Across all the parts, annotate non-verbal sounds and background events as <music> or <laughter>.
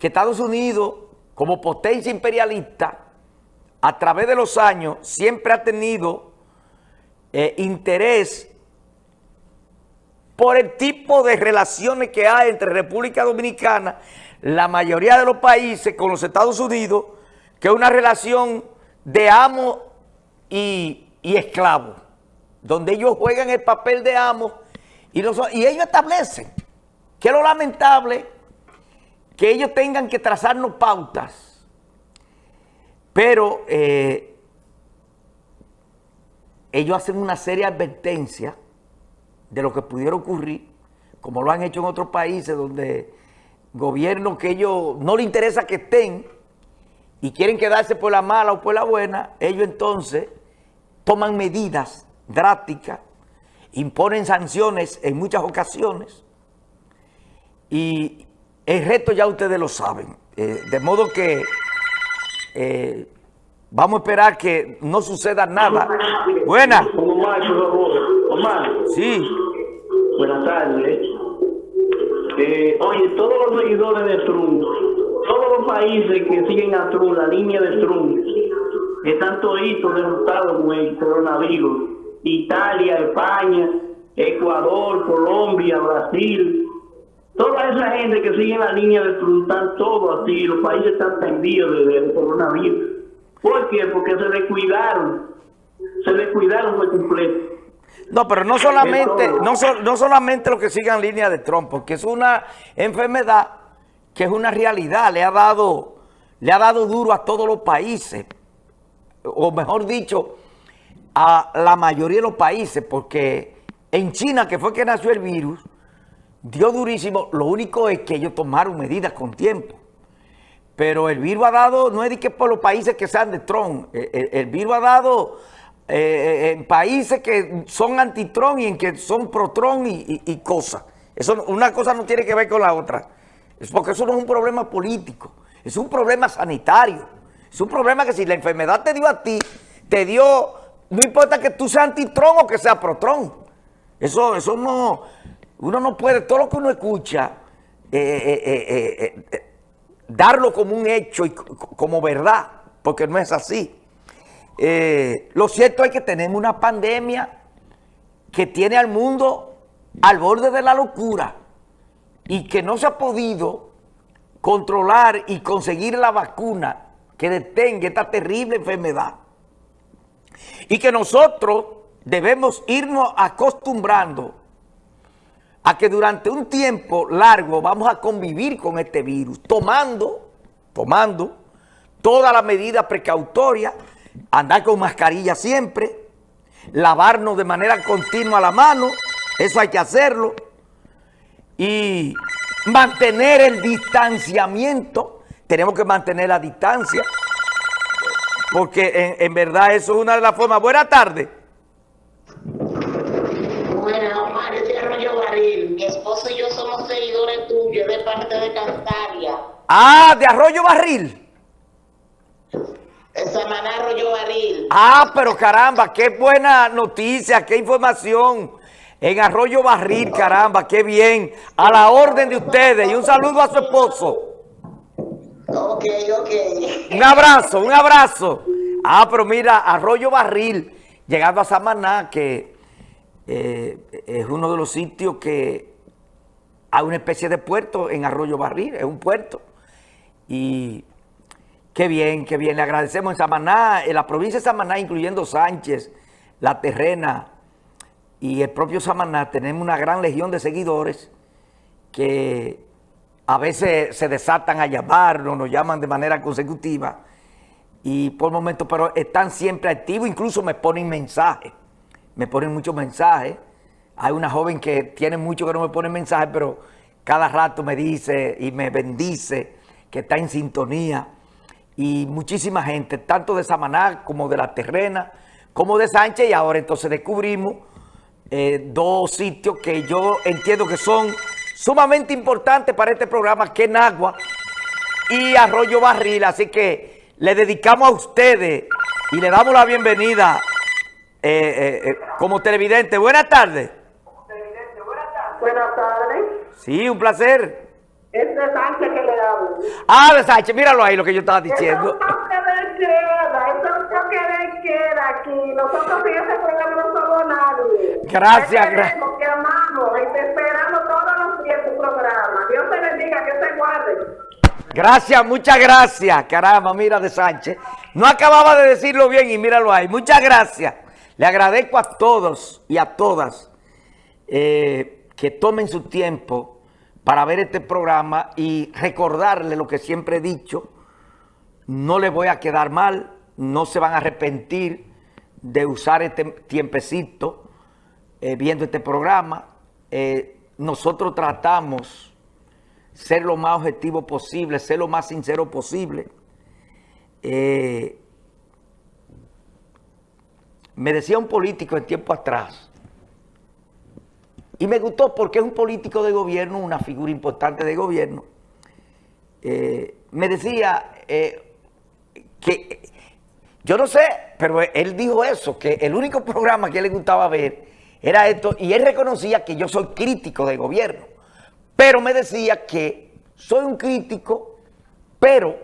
que Estados Unidos, como potencia imperialista, a través de los años, siempre ha tenido eh, interés por el tipo de relaciones que hay entre República Dominicana, la mayoría de los países con los Estados Unidos, que es una relación de amo y, esclavo, donde ellos juegan el papel de amo y, y ellos establecen que lo lamentable que ellos tengan que trazarnos pautas, pero eh, ellos hacen una seria advertencia de lo que pudiera ocurrir, como lo han hecho en otros países donde gobiernos que ellos no les interesa que estén y quieren quedarse por la mala o por la buena, ellos entonces toman medidas drásticas, imponen sanciones en muchas ocasiones y el resto ya ustedes lo saben. Eh, de modo que eh, vamos a esperar que no suceda nada. Buena. Omar, Sí. Buenas tardes. Eh, oye, todos los seguidores de Trump, todos los países que siguen a Trump, la línea de Trump, están toditos derrotados con el coronavirus. Italia, España, Ecuador, Colombia, Brasil. Toda esa gente que sigue la línea de están todos así, los países están tendidos del coronavirus. ¿Por qué? Porque se descuidaron. Se descuidaron por completo. No, pero no solamente, no, no solamente lo que sigan línea de Trump, porque es una enfermedad que es una realidad, le ha dado, le ha dado duro a todos los países, o mejor dicho, a la mayoría de los países, porque en China, que fue que nació el virus, dio durísimo, lo único es que ellos tomaron medidas con tiempo. Pero el virus ha dado, no es de que por los países que sean de Trump, el virus ha dado eh, en países que son anti-Tron y en que son pro-Tron y, cosas. Eso, una cosa no tiene que ver con la otra. Es porque eso no es un problema político, es un problema sanitario. Es un problema que si la enfermedad te dio a ti, te dio, no importa que tú seas anti-Tron o que seas pro-Tron. Eso, eso no, uno no puede, todo lo que uno escucha, eh, eh, darlo como un hecho y como verdad, porque no es así. Eh, lo cierto es que tenemos una pandemia que tiene al mundo al borde de la locura y que no se ha podido controlar y conseguir la vacuna que detenga esta terrible enfermedad. Y que nosotros debemos irnos acostumbrando a que durante un tiempo largo vamos a convivir con este virus, tomando, tomando todas las medidas precautorias andar con mascarilla siempre, lavarnos de manera continua la mano, eso hay que hacerlo, y mantener el distanciamiento, tenemos que mantener la distancia, porque en, verdad eso es una de las formas. Buenas tardes. Bueno, Omar, de Arroyo Barril. Mi esposo y yo somos seguidores tuyos de parte de Cantaria. Ah, de Arroyo Barril. Samaná Arroyo Barril. Ah, pero caramba, qué buena noticia, qué información. En Arroyo Barril, caramba, qué bien. A la orden de ustedes y un saludo a su esposo. Ok, ok. Un abrazo, un abrazo. Ah, pero mira, Arroyo Barril, llegando a Samaná, que eh, es uno de los sitios que hay una especie de puerto en Arroyo Barril, es un puerto. Y Qué bien, qué bien. Le agradecemos en Samaná, en la provincia de Samaná, incluyendo Sánchez, La Terrena y el propio Samaná, tenemos una gran legión de seguidores que a veces se desatan a llamarnos, nos llaman de manera consecutiva y por momentos, pero están siempre activos, incluso me ponen mensajes, me ponen muchos mensajes. Hay una joven que tiene mucho que no me pone mensajes, pero cada rato me dice y me bendice que está en sintonía y muchísima gente, tanto de Samaná como de La Terrena, como de Sánchez, y ahora entonces descubrimos eh, dos sitios que yo entiendo que son sumamente importantes para este programa, que es Nagua y Arroyo Barril, así que le dedicamos a ustedes y le damos la bienvenida eh, eh, como televidente. Buenas tardes. Buenas tardes. Sí, un placer. Es de Sánchez que le hablo. Ah, de Sánchez, míralo ahí lo que yo estaba diciendo. Eso es toque de queda, eso es toque de queda aquí. Nosotros en ese programa no somos nadie. Gracias, Te gra- queremos, Te amamos y te esperamos todos los días tu programa. Dios te bendiga, que se guarde. Gracias, muchas gracias. Caramba, mira de Sánchez. No acababa de decirlo bien y míralo ahí. Muchas gracias. Le agradezco a todos y a todas eh, que tomen su tiempo para ver este programa y recordarle lo que siempre he dicho. No les voy a quedar mal, no se van a arrepentir de usar este tiempecito eh, viendo este programa. Eh, nosotros tratamos ser lo más objetivo posible, ser lo más sincero posible. Eh, me decía un político en tiempo atrás, y me gustó porque es un político de gobierno, una figura importante de gobierno. Eh, me decía eh, que, yo no sé, pero él dijo eso, que el único programa que le gustaba ver era esto, y él reconocía que yo soy crítico de gobierno, pero me decía que soy un crítico, pero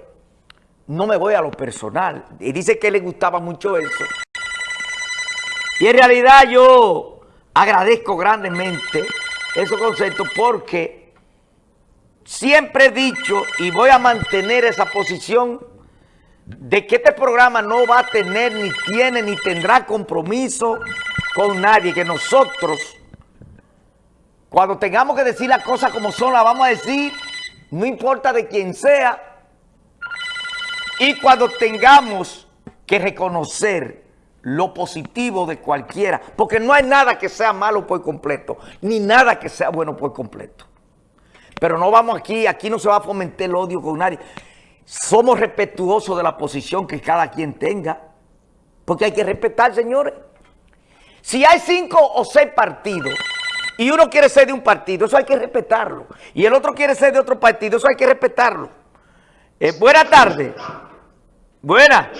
no me voy a lo personal. Y dice que le gustaba mucho eso. Y en realidad yo agradezco grandemente esos conceptos porque siempre he dicho y voy a mantener esa posición de que este programa no va a tener, ni tiene, ni tendrá compromiso con nadie, que nosotros, cuando tengamos que decir las cosas como son, las vamos a decir, no importa de quién sea, y cuando tengamos que reconocer lo positivo de cualquiera, porque no hay nada que sea malo por completo, ni nada que sea bueno por completo. Pero no vamos aquí, aquí no se va a fomentar el odio con nadie. Somos respetuosos de la posición que cada quien tenga, porque hay que respetar, señores. Si hay cinco o seis partidos y uno quiere ser de un partido, eso hay que respetarlo. Y el otro quiere ser de otro partido, eso hay que respetarlo. Eh, buena tarde. Buena.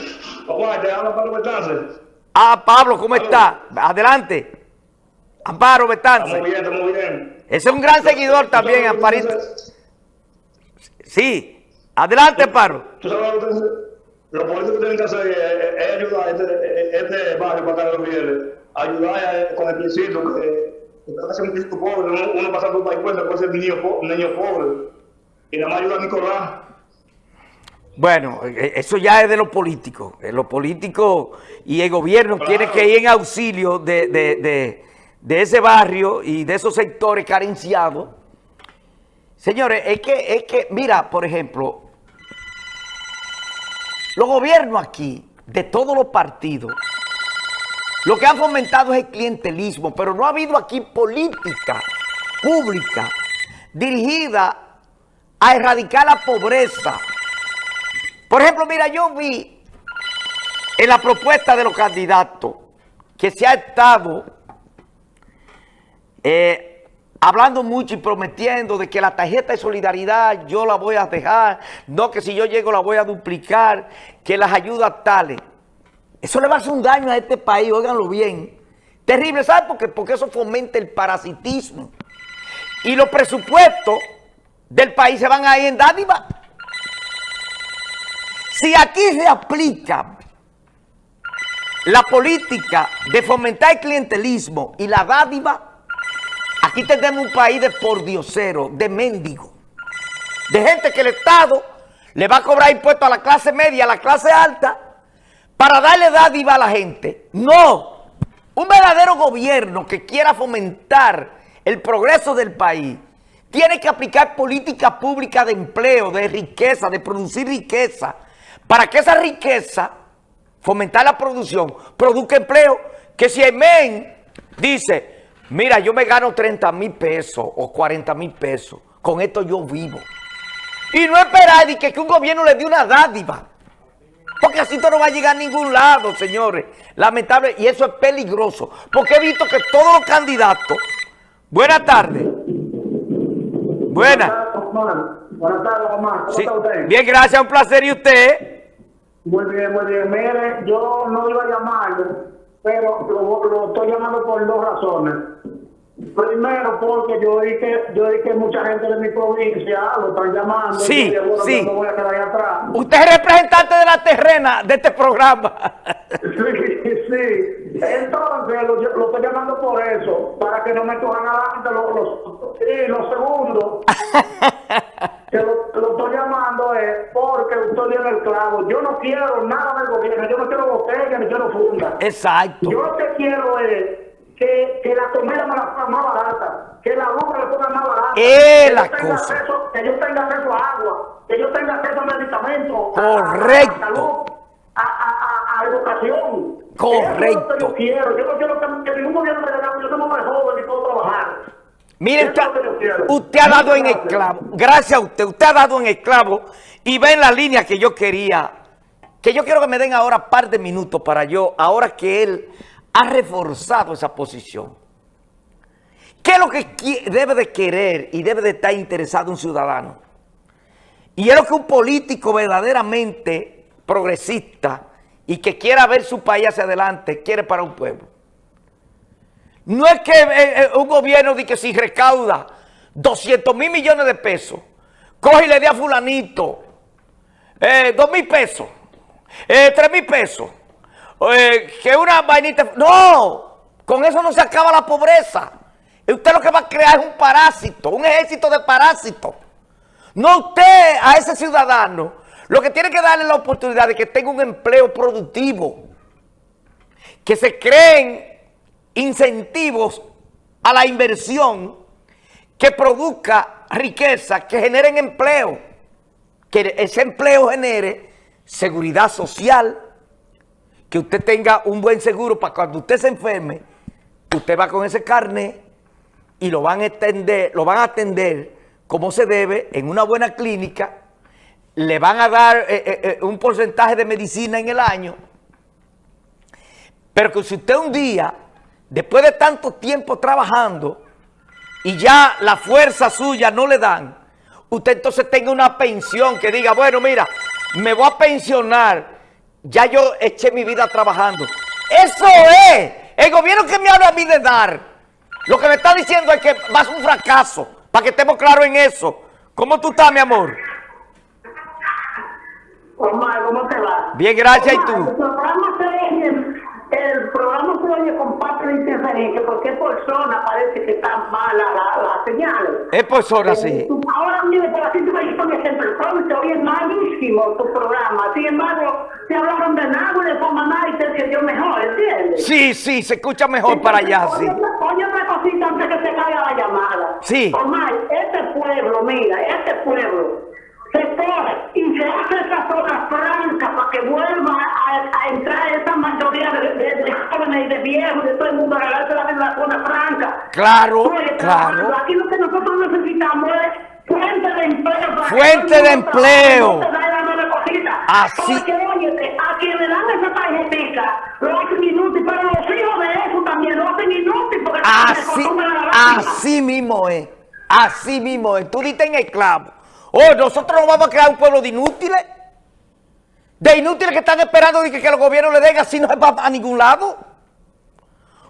Ah, Pablo, ¿cómo está? Adelante. Amparo Betance. Estamos bien, estamos bien. Ese es un gran seguidor también, ¿Tú sabes lo que Amparito. Sí. Adelante, Amparo. ¿Tú sabes lo que? Los políticos tienen que hacer es, ayudar a este, este barrio para acá de los fieles. Ayudar a- con el piecito, que es un pobre. Uno, pasando por ahí cuenta puede ser niño, niño pobre. Y nada más ayuda a Nicolás. Bueno, eh, eso ya es de los políticos. Los políticos y el gobierno Claro. tienen que ir en auxilio de, de- de- de ese barrio y de esos sectores carenciados. Señores, es que, es que, mira, por ejemplo, los gobiernos aquí, de todos los partidos, lo que han fomentado es el clientelismo, pero no ha habido aquí política pública dirigida a erradicar la pobreza. Por ejemplo, mira, yo vi en la propuesta de los candidatos que se ha estado eh, hablando mucho y prometiendo de que la tarjeta de solidaridad yo la voy a dejar, no que si yo llego la voy a duplicar, que las ayudas tales. Eso le va a hacer un daño a este país, óiganlo bien. Terrible, ¿sabe por qué? Porque eso fomenta el parasitismo. Y los presupuestos del país se van a ir en dádiva. Si aquí se aplica la política de fomentar el clientelismo y la dádiva, aquí tenemos un país de pordiosero, de mendigo, de gente que el Estado le va a cobrar impuestos a la clase media, a la clase alta, para darle dádiva a la gente. No, un verdadero gobierno que quiera fomentar el progreso del país tiene que aplicar política pública de empleo, de riqueza, de producir riqueza, para que esa riqueza, fomentar la producción, produzca empleo, que si el MEN dice, mira, yo me gano 30 mil pesos o 40 mil pesos, con esto yo vivo. Y no esperar que, que un gobierno le dé una dádiva. Porque así esto no va a llegar a ningún lado, señores. Lamentable, y eso es peligroso. Porque he visto que todos los candidatos... Buenas tardes. Buenas. Omar. Buenas tardes, Omar. ¿Cómo Sí. está usted? Bien, gracias, un placer. ¿Y usted? Muy bien, muy bien. Mire, yo no iba a llamarlo, pero lo, lo estoy llamando por dos razones. Primero porque yo vi que yo vi que mucha gente de mi provincia lo están llamando. Sí, y bueno, sí. yo no voy a quedar ahí atrás. Usted es representante de la terrena de este programa. <laughs> Sí, sí. Entonces lo, lo estoy llamando por eso, para que no me cojan adelante los, los, y lo segundo <laughs> Yo no quiero nada del gobierno, yo no quiero botella ni quiero funda. Exacto. Yo lo que quiero es que, que la comida me la pongan más barata, que la luz me la pongan más barata. Es que la yo tenga cosa. acceso- que yo tenga acceso a agua, que yo tenga acceso a medicamentos. Correcto. A, salud, a, a, a, educación. Correcto. Eso es lo que yo quiero. Yo no quiero que, que ningún gobierno me diga, yo soy más joven y puedo trabajar. Mire, usted, ha dado en el Gracias. clavo. Gracias a usted. Usted ha dado en el clavo y va en la línea que yo quería. Que yo quiero que me den ahora par de minutos para yo, ahora que él ha reforzado esa posición. ¿Qué es lo que debe de querer y debe de estar interesado un ciudadano? Y es lo que un político verdaderamente progresista y que quiera ver su país hacia adelante quiere para un pueblo. No es que eh, eh, un gobierno de que si recauda 200 mil millones de pesos, coge y le dé a fulanito eh, 2 mil pesos, eh, 3 mil pesos, eh, que una vainita... No, con eso no se acaba la pobreza. Usted lo que va a crear es un parásito, un ejército de parásitos. No usted a ese ciudadano, lo que tiene que darle la oportunidad de que tenga un empleo productivo, que se creen incentivos a la inversión que produzca riqueza, que generen empleo, que ese empleo genere seguridad social, que usted tenga un buen seguro para cuando usted se enferme, usted va con ese carnet y lo van a atender, lo van a atender como se debe en una buena clínica, le van a dar eh, eh, eh, un porcentaje de medicina en el año, pero que si usted un día, después de tanto tiempo trabajando, y ya la fuerza suya no le dan, usted entonces tenga una pensión que diga, bueno, mira, me voy a pensionar, ya yo eché mi vida trabajando. Eso es, el gobierno que me habla a mí de dar, lo que me está diciendo es que va a ser un fracaso, para que estemos claros en eso. ¿Cómo tú estás, mi amor? Omar, ¿cómo te va? Bien, gracias, ¿y tú? El programa se oye, el programa se oye con parte de interferencia porque por zona parece que mala la, la señal. Es por horas, sí. Eh, Ahora mire, por aquí te voy a poner ejemplo. Programa se oye malísimo tu programa. Sin embargo, te hablaron de nada y de forma nada y te entendió mejor, ¿entiendes? Sí, sí, se escucha mejor para allá, sí. Oye, otra- Oye otra cosita antes que se caiga la llamada. Sí. Omar, este pueblo, mira, este pueblo se coge y se hace esa zona franca para que vuelva a, a entrar esa mayoría de, de, de jóvenes y de viejos de todo el mundo a regalarse la vida en la zona franca. Claro, Oye, claro. Aquí lo que nosotros necesitamos es fuente de empleo. Fuente de empleo. Así- Porque, oye, a quien le dan esa tarjetita, lo hacen inútil, pero los hijos de eso también lo hacen inútil porque Así, a la así mismo es. Así mismo es. Tú diste en el clavo. Oh, nosotros no vamos a crear un pueblo de inútiles. De inútiles que están esperando que, que los gobiernos le den así no va a ningún lado.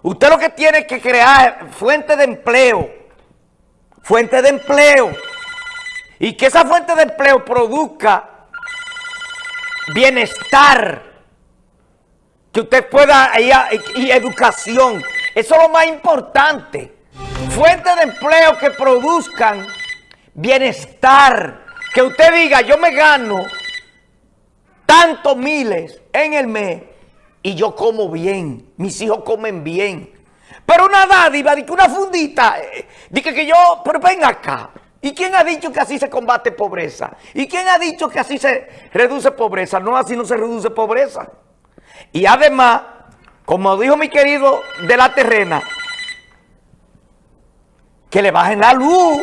Usted lo que tiene que crear es fuente de empleo. Fuente de empleo. Y que esa fuente de empleo produzca bienestar que usted pueda a- y, educación. Eso es lo más importante. Fuentes de empleo que produzcan bienestar. Que usted diga, yo me gano tantos miles en el mes y yo como bien, mis hijos comen bien. Pero una dádiva, de que una fundita, eh, de que, que yo, pero ven acá. ¿Y quién ha dicho que así se combate pobreza? ¿Y quién ha dicho que así se reduce pobreza? No, así no se reduce pobreza. Y además, como dijo mi querido de la terrena, que le bajen la luz,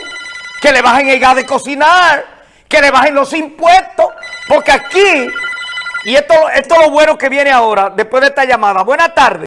que le bajen el gas de cocinar, que le bajen los impuestos, porque aquí, y esto, es lo bueno que viene ahora, después de esta llamada. Buenas tardes.